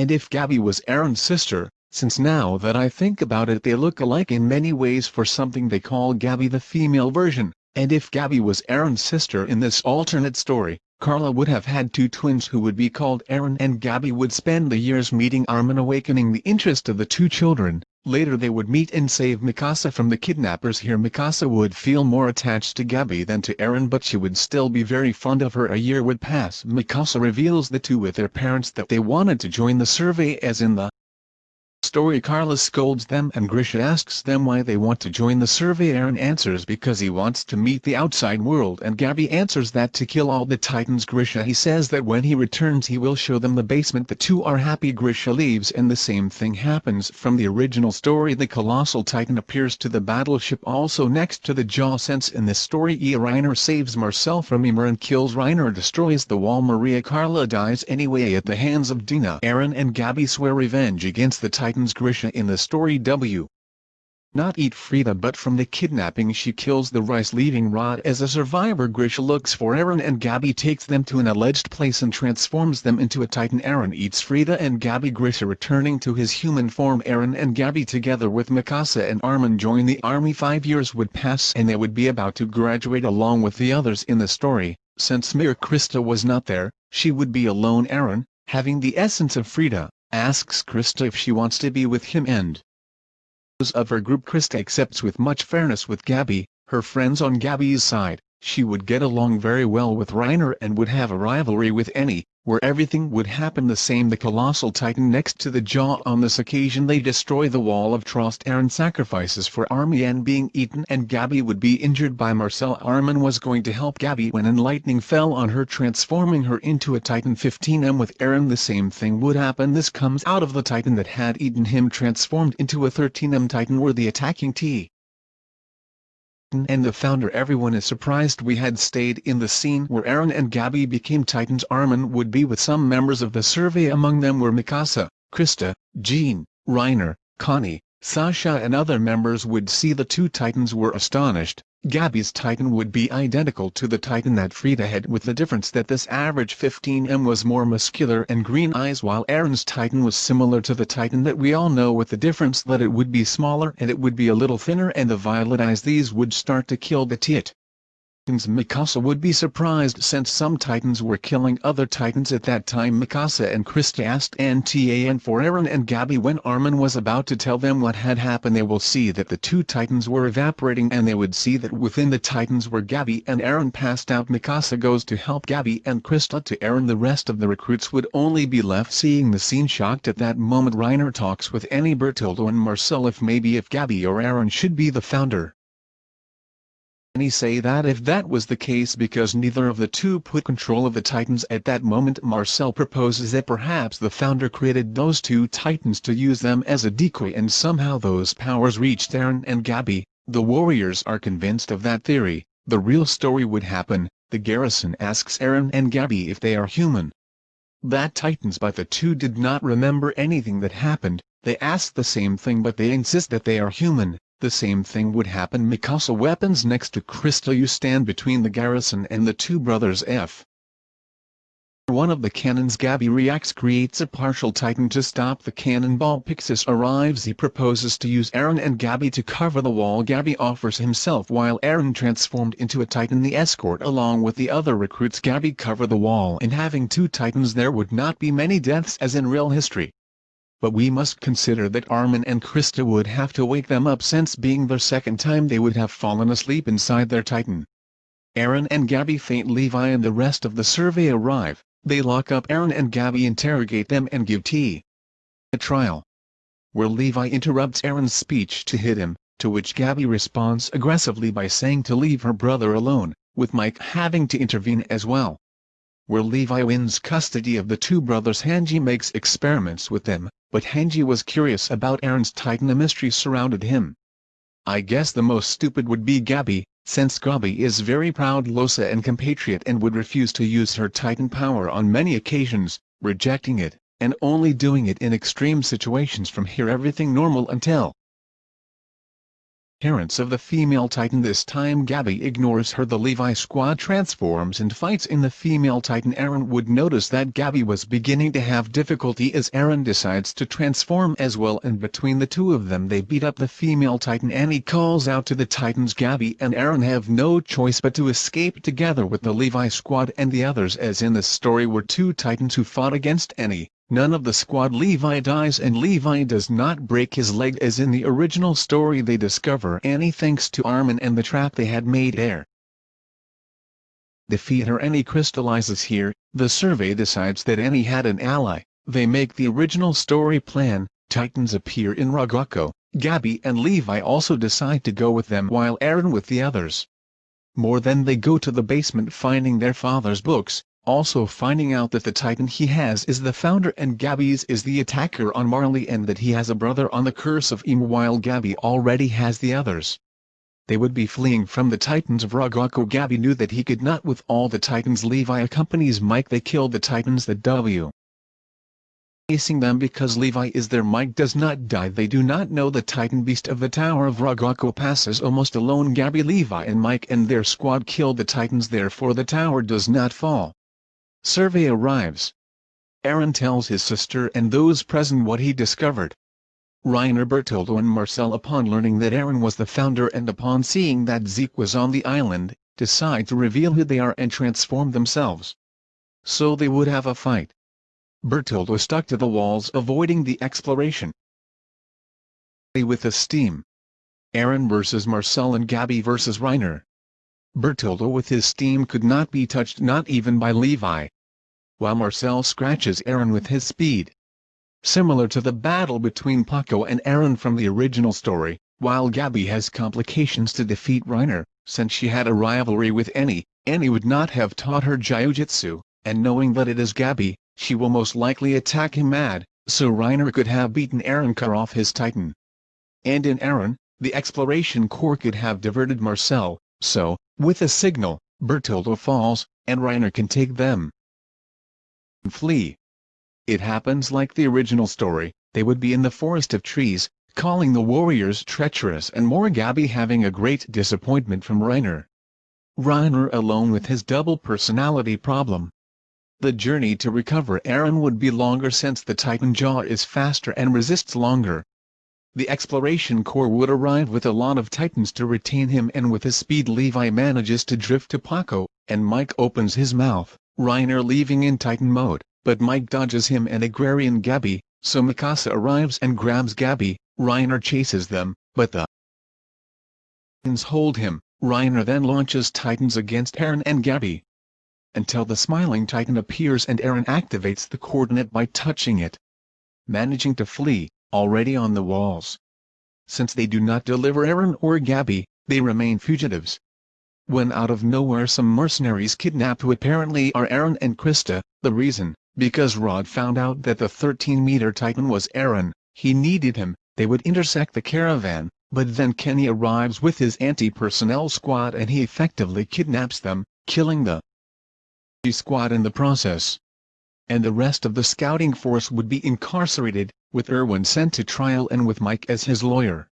and if Gabby was Aaron's sister, since now that I think about it they look alike in many ways for something they call Gabby the female version, and if Gabby was Aaron's sister in this alternate story, Carla would have had two twins who would be called Aaron and Gabby would spend the years meeting Armin awakening the interest of the two children, Later they would meet and save Mikasa from the kidnappers. Here Mikasa would feel more attached to Gabby than to Aaron but she would still be very fond of her. A year would pass. Mikasa reveals the two with their parents that they wanted to join the survey as in the story Carla scolds them and Grisha asks them why they want to join the survey. Aaron answers because he wants to meet the outside world and Gabby answers that to kill all the titans. Grisha he says that when he returns he will show them the basement. The two are happy. Grisha leaves and the same thing happens. From the original story the colossal titan appears to the battleship. Also next to the jaw sense in this story E. Reiner saves Marcel from Ymir and kills Reiner destroys the wall. Maria Carla dies anyway at the hands of Dina. Aaron and Gabby swear revenge against the titan Grisha in the story W. Not eat Frida but from the kidnapping she kills the Reiss leaving Rod as a survivor. Grisha looks for Aaron and Gabby takes them to an alleged place and transforms them into a titan. Aaron eats Frida and Gabby. Grisha returning to his human form. Aaron and Gabby together with Mikasa and Armin join the army. Five years would pass and they would be about to graduate along with the others in the story, since Mir Krista was not there, she would be alone. Aaron, having the essence of Frida, asks Krista if she wants to be with him and those of her group Krista accepts with much fairness with Gabby, her friends on Gabby's side, she would get along very well with Reiner and would have a rivalry with Annie, where everything would happen the same. The colossal titan next to the jaw on this occasion they destroy the wall of trust Aaron sacrifices for Armin being eaten and Gabby would be injured by Marcel. Armin was going to help Gabby when lightning fell on her transforming her into a titan. 15m with Aaron the same thing would happen. This comes out of the titan that had eaten him transformed into a 13m titan were the attacking T and the founder everyone is surprised we had stayed in the scene where Aaron and Gabby became titans. Armin would be with some members of the survey. Among them were Mikasa, Krista, Jean, Reiner, Connie, Sasha and other members would see the two titans were astonished, Gabby's titan would be identical to the titan that Frida had with the difference that this average 15M was more muscular and green eyes while Aaron's titan was similar to the titan that we all know with the difference that it would be smaller and it would be a little thinner and the violet eyes these would start to kill the tit. Mikasa would be surprised since some titans were killing other titans at that time. Mikasa and Krista asked NTAN for Aaron and Gabby when Armin was about to tell them what had happened they will see that the two titans were evaporating and they would see that within the titans were Gabby and Aaron passed out. Mikasa goes to help Gabby and Krista to Aaron. The rest of the recruits would only be left seeing the scene. Shocked at that moment Reiner talks with Annie Bertoldo and Marcel if maybe if Gabby or Aaron should be the founder he say that if that was the case because neither of the two put control of the Titans at that moment Marcel proposes that perhaps the founder created those two Titans to use them as a decoy and somehow those powers reached Aaron and Gabby, the warriors are convinced of that theory, the real story would happen, the garrison asks Aaron and Gabby if they are human. That Titans but the two did not remember anything that happened, they ask the same thing but they insist that they are human, the same thing would happen Mikasa weapons next to Krista you stand between the garrison and the two brothers F. One of the cannons Gabby reacts creates a partial titan to stop the cannonball Pixis arrives. He proposes to use Aaron and Gabby to cover the wall. Gabby offers himself while Aaron transformed into a titan. The escort along with the other recruits Gabby cover the wall. And having two titans there would not be many deaths as in real history but we must consider that Armin and Krista would have to wake them up since being their second time they would have fallen asleep inside their titan. Aaron and Gabby faint Levi and the rest of the survey arrive, they lock up Aaron and Gabby interrogate them and give tea. A trial. Where Levi interrupts Aaron's speech to hit him, to which Gabby responds aggressively by saying to leave her brother alone, with Mike having to intervene as well where Levi wins custody of the two brothers. Hange makes experiments with them, but Hange was curious about Aaron's Titan. A mystery surrounded him. I guess the most stupid would be Gabby, since Gabby is very proud Losa and compatriot and would refuse to use her Titan power on many occasions, rejecting it, and only doing it in extreme situations from here. Everything normal until parents of the female titan this time Gabby ignores her the Levi squad transforms and fights in the female titan Aaron would notice that Gabby was beginning to have difficulty as Aaron decides to transform as well and between the two of them they beat up the female titan Annie calls out to the titans Gabby and Aaron have no choice but to escape together with the Levi squad and the others as in the story were two titans who fought against Annie. None of the squad Levi dies and Levi does not break his leg as in the original story they discover Annie thanks to Armin and the trap they had made there. Defeat her Annie crystallizes here, the survey decides that Annie had an ally, they make the original story plan, Titans appear in Ragako, Gabby and Levi also decide to go with them while Eren with the others. More than they go to the basement finding their father's books, also finding out that the titan he has is the founder and Gabby's is the attacker on Marley and that he has a brother on the curse of Ymir while Gabby already has the others. They would be fleeing from the titans of Ragako Gabby knew that he could not with all the titans. Levi accompanies Mike. They killed the titans. That W. Facing them because Levi is there Mike does not die. They do not know the titan beast of the tower of Ragako passes almost alone. Gabby Levi and Mike and their squad kill the titans. Therefore the tower does not fall. Survey arrives. Aaron tells his sister and those present what he discovered. Reiner Bertoldo and Marcel upon learning that Aaron was the founder and upon seeing that Zeke was on the island, decide to reveal who they are and transform themselves. So they would have a fight. Bertoldo stuck to the walls avoiding the exploration. With the steam. Eren versus Marcel and Gabby versus Reiner. Bertoldo with his steam could not be touched not even by Levi. While Marcel scratches Aaron with his speed. Similar to the battle between Paco and Aaron from the original story, while Gabby has complications to defeat Reiner, since she had a rivalry with Annie, Annie would not have taught her Jiujitsu, and knowing that it is Gabby, she will most likely attack him mad, so Reiner could have beaten Aaron cut off his titan. And in Aaron, the exploration corps could have diverted Marcel, so, with a signal, Bertoldo falls, and Reiner can take them. Flee. It happens like the original story, they would be in the forest of trees, calling the warriors treacherous and more Gabby having a great disappointment from Reiner. Reiner alone with his double personality problem. The journey to recover Aaron would be longer since the Titan Jaw is faster and resists longer, the exploration corps would arrive with a lot of titans to retain him and with his speed Levi manages to drift to Paco, and Mike opens his mouth, Reiner leaving in titan mode, but Mike dodges him and Agrarian Gabby, so Mikasa arrives and grabs Gabby, Reiner chases them, but the titans hold him, Reiner then launches titans against Eren and Gabby. Until the smiling titan appears and Eren activates the coordinate by touching it. Managing to flee, already on the walls. Since they do not deliver Aaron or Gabby, they remain fugitives. When out of nowhere some mercenaries kidnap who apparently are Aaron and Krista, the reason, because Rod found out that the 13-meter Titan was Aaron, he needed him, they would intersect the caravan, but then Kenny arrives with his anti-personnel squad and he effectively kidnaps them, killing the squad in the process. And the rest of the scouting force would be incarcerated, with Erwin sent to trial and with Mike as his lawyer.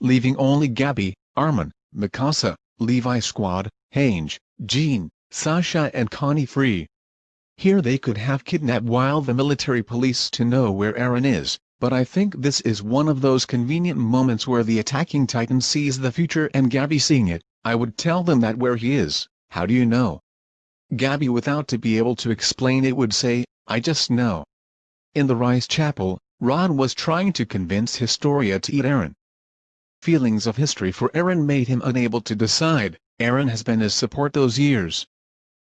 Leaving only Gabby, Armin, Mikasa, Levi Squad, Hange, Jean, Sasha and Connie free. Here they could have kidnapped while the military police to know where Eren is, but I think this is one of those convenient moments where the attacking titan sees the future and Gabby seeing it, I would tell them that where he is, how do you know? Gabby without to be able to explain it would say, I just know. In the Reiss Chapel, Rod was trying to convince Historia to eat Aaron. Feelings of Historia for Aaron made him unable to decide, Aaron has been his support those years.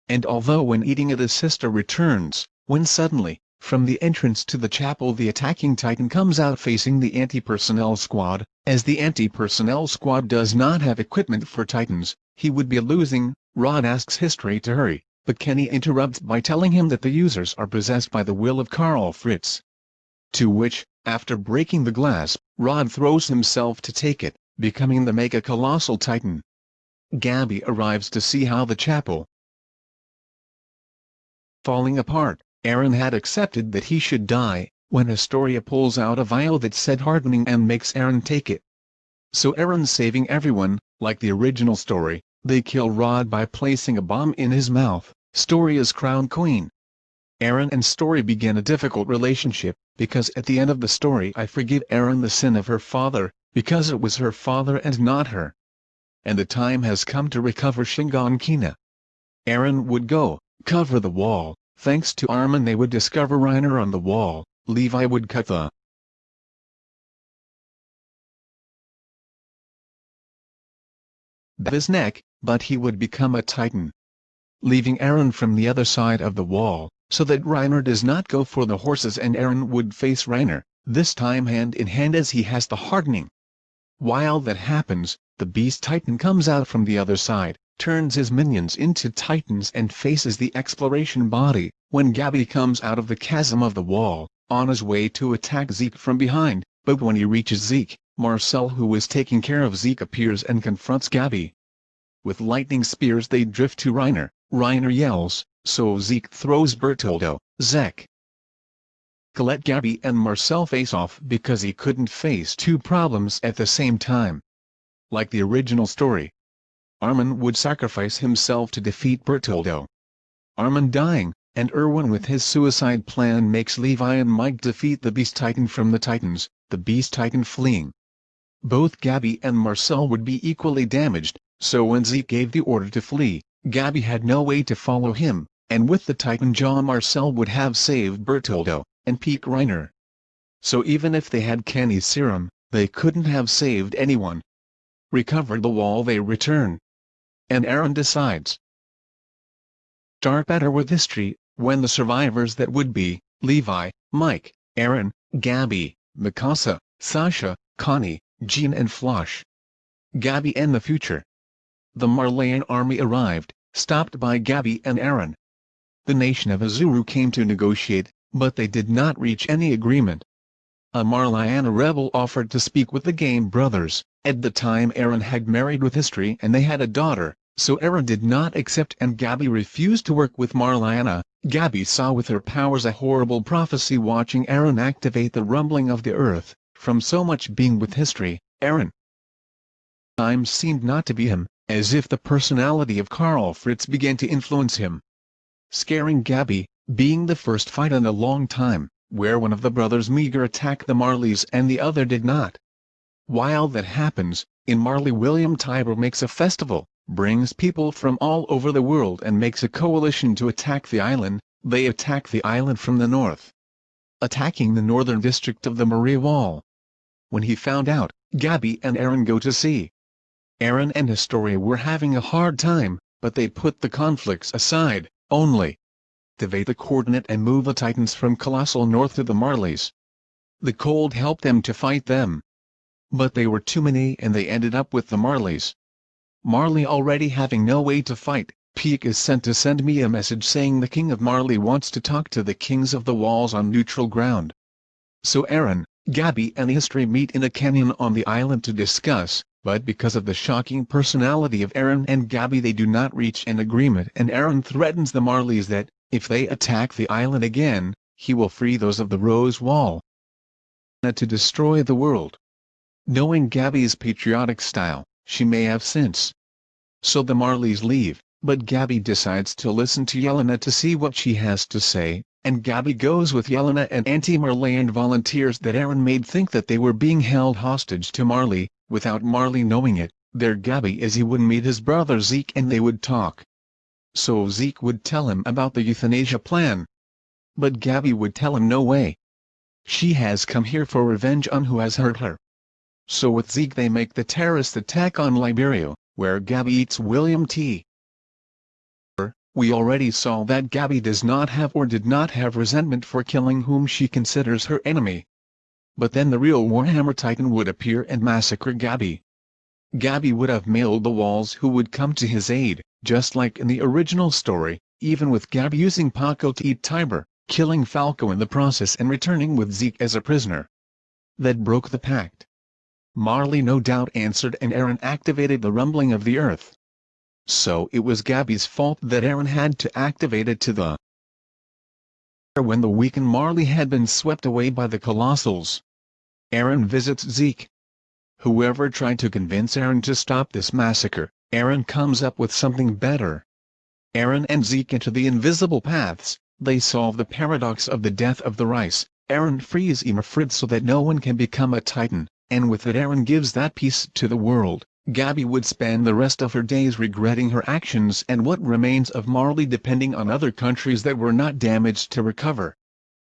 And although when eating it his sister returns, when suddenly, from the entrance to the chapel the attacking titan comes out facing the anti-personnel squad, as the anti-personnel squad does not have equipment for titans, he would be losing, Rod asks Historia to hurry, but Kenny interrupts by telling him that the users are possessed by the will of Karl Fritz to which, after breaking the glass, Rod throws himself to take it, becoming the Mega Colossal Titan. Gabby arrives to see how the chapel falling apart, Aaron had accepted that he should die, when Historia pulls out a vial that said hardening and makes Aaron take it. so Aaron saving everyone, like the original story, they kill Rod by placing a bomb in his mouth, Story is crowned queen. Aaron and Story begin a difficult relationship, because at the end of the story I forgive Aaron the sin of her father, because it was her father and not her. And the time has come to recover Shiganshina. Aaron would go, cover the wall, thanks to Armin they would discover Reiner on the wall, Levi would cut the his neck, but he would become a titan. Leaving Aaron from the other side of the wall, so that Reiner does not go for the horses and Aaron would face Reiner, this time hand in hand as he has the hardening. While that happens, the beast titan comes out from the other side, turns his minions into titans and faces the exploration body, when Gabi comes out of the chasm of the wall, on his way to attack Zeke from behind, but when he reaches Zeke, Marcel who is taking care of Zeke appears and confronts Gabi. With lightning spears they drift to Reiner, Reiner yells, so Zeke throws Bertoldo, Zek. let Gabi and Marcel face off because he couldn't face two problems at the same time. Like the original story, Armin would sacrifice himself to defeat Bertoldo. Armin dying, and Erwin with his suicide plan makes Levi and Mike defeat the Beast Titan from the Titans, the Beast Titan fleeing. Both Gabi and Marcel would be equally damaged, so when Zeke gave the order to flee, Gabi had no way to follow him, and with the Titan jaw Marcel would have saved Bertoldo, and Pieck Reiner. So even if they had Kenny's serum, they couldn't have saved anyone. Recover the wall they return. And Aaron decides. Start better with Historia, when the survivors that would be, Levi, Mike, Aaron, Gabby, Mikasa, Sasha, Connie, Jean and Floch. Gabby and the future. The Marleyan army arrived, stopped by Gabi and Aaron. The nation of Hizuru came to negotiate, but they did not reach any agreement. A Marleyana rebel offered to speak with the Game brothers, at the time Aaron had married with Historia and they had a daughter, so Aaron did not accept and Gabi refused to work with Marleyana. Gabi saw with her powers a horrible prophecy watching Aaron activate the rumbling of the earth, from so much being with Historia, Aaron. Time seemed not to be him, as if the personality of Karl Fritz began to influence him. Scaring Gabby, being the first fight in a long time, where one of the brothers Meager attacked the Marleys and the other did not. While that happens, in Marley William Tybur makes a festival, brings people from all over the world and makes a coalition to attack the island, they attack the island from the north. Attacking the northern district of the Maria Wall, when he found out, Gabby and Aaron go to see. Aaron and Historia were having a hard time, but they put the conflicts aside, only activate the coordinate and move the Titans from Colossal North to the Marleys. The cold helped them to fight them. But they were too many and they ended up with the Marleys. Marley already having no way to fight, Pieck is sent to send me a message saying the King of Marley wants to talk to the Kings of the Walls on neutral ground. So Aaron, Gabby and Historia meet in a canyon on the island to discuss, but because of the shocking personality of Aaron and Gabby they do not reach an agreement and Aaron threatens the Marleys that, if they attack the island again, he will free those of the Rose Wall to destroy the world. Knowing Gabby's patriotic style, she may have sense. So the Marleys leave, but Gabby decides to listen to Yelena to see what she has to say, and Gabi goes with Yelena and anti-Marleyan volunteers that Aaron made think that they were being held hostage to Marley, without Marley knowing it, there Gabi is he would meet his brother Zeke and they would talk. So Zeke would tell him about the euthanasia plan. But Gabi would tell him no way. She has come here for revenge on who has hurt her. So with Zeke they make the terrorist attack on Liberio, where Gabi eats William T. We already saw that Gabby does not have or did not have resentment for killing whom she considers her enemy. But then the real Warhammer Titan would appear and massacre Gabby. Gabby would have mailed the walls who would come to his aid, just like in the original story, even with Gabi using Paco to eat Tybur, killing Falco in the process and returning with Zeke as a prisoner. That broke the pact. Marley no doubt answered and Aaron activated the rumbling of the earth. So it was Gabby's fault that Aaron had to activate it to the when the weakened Marley had been swept away by the Colossals. Aaron visits Zeke, Whoever tried to convince Aaron to stop this massacre, Aaron comes up with something better. Aaron and Zeke into the invisible paths, they solve the paradox of the death of the Reiss, Aaron frees Imrafrid so that no one can become a titan, and with it Aaron gives that peace to the world. Gabi would spend the rest of her days regretting her actions and what remains of Marley depending on other countries that were not damaged to recover.